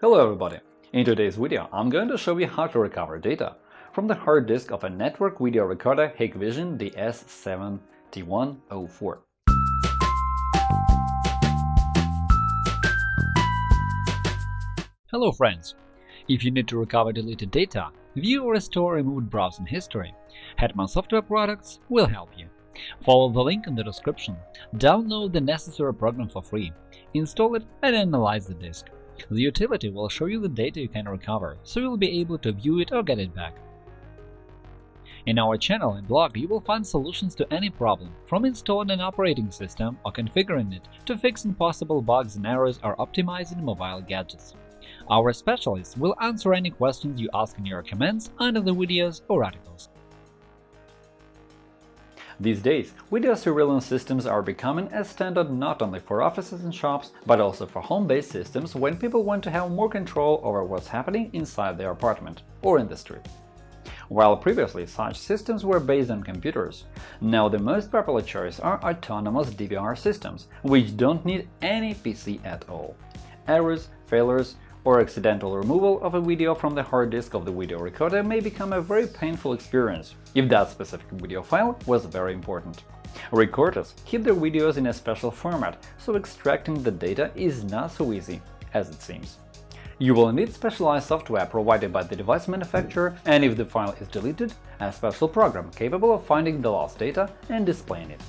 Hello everybody! In today's video, I'm going to show you how to recover data from the hard disk of a network video recorder Hikvision DS7104. Hello friends! If you need to recover deleted data, view or restore removed browsing history, Hetman Software Products will help you. Follow the link in the description, download the necessary program for free, install it and analyze the disk. The utility will show you the data you can recover, so you'll be able to view it or get it back. In our channel and blog you will find solutions to any problem, from installing an operating system or configuring it to fixing possible bugs and errors or optimizing mobile gadgets. Our specialists will answer any questions you ask in your comments under the videos or articles. These days, video surveillance systems are becoming a standard not only for offices and shops, but also for home-based systems when people want to have more control over what's happening inside their apartment or industry. While previously such systems were based on computers, now the most popular choice are autonomous DVR systems, which don't need any PC at all. Errors, failures, or accidental removal of a video from the hard disk of the video recorder may become a very painful experience if that specific video file was very important. Recorders keep their videos in a special format, so extracting the data is not so easy as it seems. You will need specialized software provided by the device manufacturer, and if the file is deleted, a special program capable of finding the lost data and displaying it.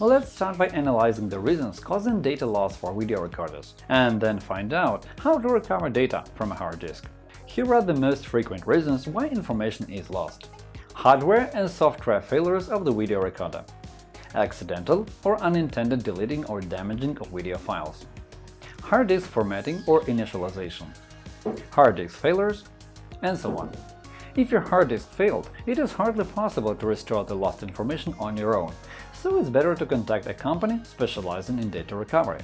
Let's start by analyzing the reasons causing data loss for video recorders, and then find out how to recover data from a hard disk. Here are the most frequent reasons why information is lost. Hardware and software failures of the video recorder. Accidental or unintended deleting or damaging of video files. Hard disk formatting or initialization. Hard disk failures, and so on. If your hard disk failed, it is hardly possible to restore the lost information on your own, so it's better to contact a company specializing in data recovery.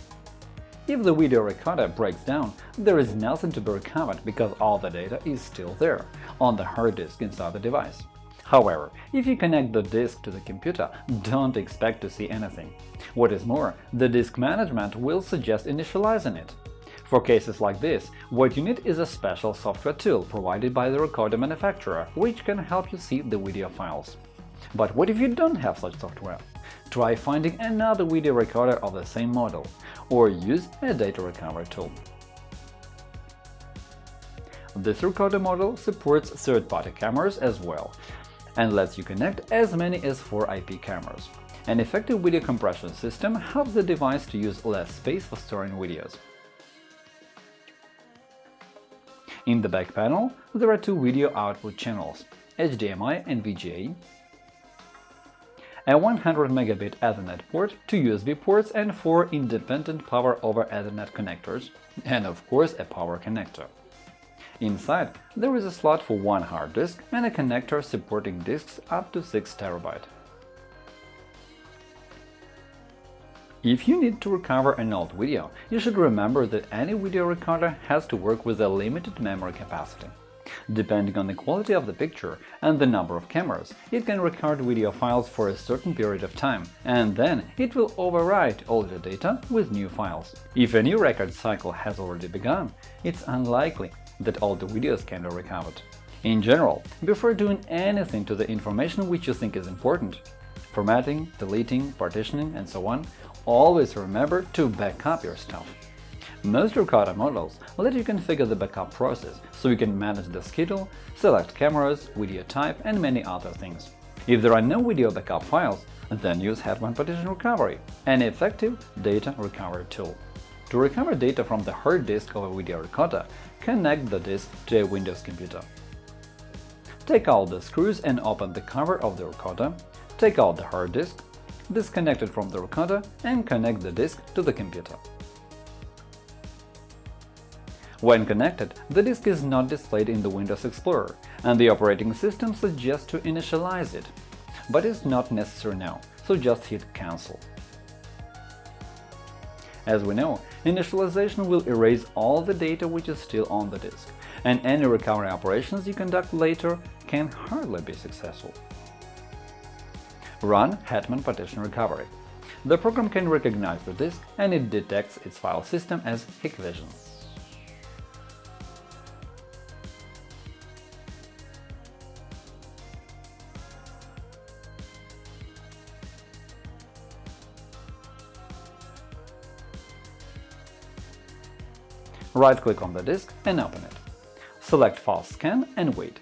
If the video recorder breaks down, there is nothing to be recovered because all the data is still there, on the hard disk inside the device. However, if you connect the disk to the computer, don't expect to see anything. What is more, the disk management will suggest initializing it. For cases like this, what you need is a special software tool provided by the recorder manufacturer, which can help you see the video files. But what if you don't have such software? Try finding another video recorder of the same model, or use a data recovery tool. This recorder model supports third-party cameras as well, and lets you connect as many as 4 IP cameras. An effective video compression system helps the device to use less space for storing videos. In the back panel, there are two video output channels – HDMI and VGA, a 100 megabit Ethernet port, two USB ports and four independent Power over Ethernet connectors, and of course a power connector. Inside, there is a slot for one hard disk and a connector supporting disks up to 6 TB. If you need to recover an old video, you should remember that any video recorder has to work with a limited memory capacity. Depending on the quality of the picture and the number of cameras, it can record video files for a certain period of time, and then it will overwrite older data with new files. If a new record cycle has already begun, it's unlikely that all the videos can be recovered. In general, before doing anything to the information which you think is important – formatting, deleting, partitioning, and so on – always remember to back up your stuff. Most recorder models let you configure the backup process, so you can manage the schedule, select cameras, video type, and many other things. If there are no video backup files, then use Hetman Partition Recovery, an effective data recovery tool. To recover data from the hard disk of a video recorder, connect the disk to a Windows computer. Take out the screws and open the cover of the recorder, take out the hard disk, disconnect it from the recorder and connect the disk to the computer. When connected, the disk is not displayed in the Windows Explorer, and the operating system suggests to initialize it. But it's not necessary now, so just hit Cancel. As we know, initialization will erase all the data which is still on the disk, and any recovery operations you conduct later can hardly be successful. Run Hetman Partition Recovery. The program can recognize the disk and it detects its file system as Hikvision. Right-click on the disk and open it. Select Fast Scan and wait.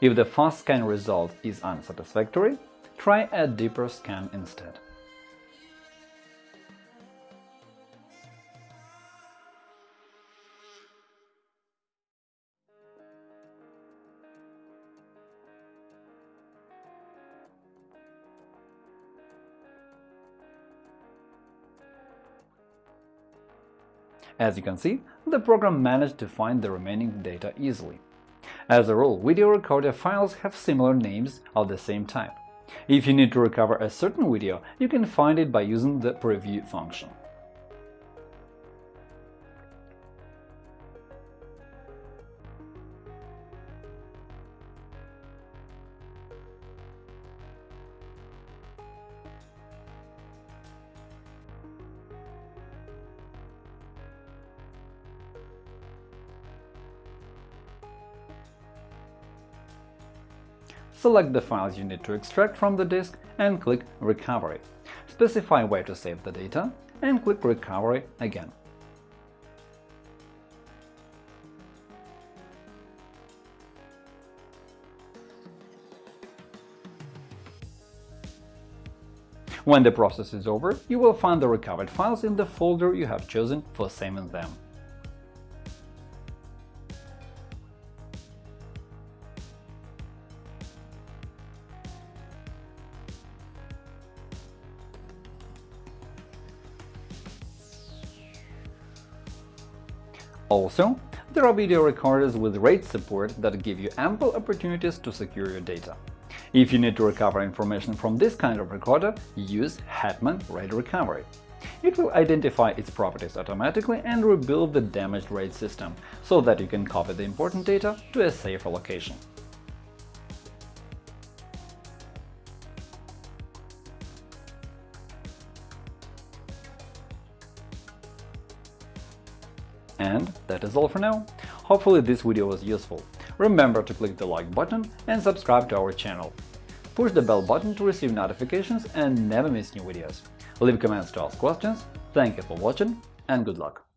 If the fast scan result is unsatisfactory, try a deeper scan instead. As you can see, the program managed to find the remaining data easily. As a rule, video recorder files have similar names of the same type. If you need to recover a certain video, you can find it by using the preview function. Select the files you need to extract from the disk and click Recovery. Specify where to save the data and click Recovery again. When the process is over, you will find the recovered files in the folder you have chosen for saving them. Also, there are video recorders with RAID support that give you ample opportunities to secure your data. If you need to recover information from this kind of recorder, use Hetman RAID Recovery. It will identify its properties automatically and rebuild the damaged RAID system, so that you can copy the important data to a safer location. And that is all for now. Hopefully this video was useful. Remember to click the like button and subscribe to our channel. Push the bell button to receive notifications and never miss new videos. Leave comments to ask questions. Thank you for watching and good luck!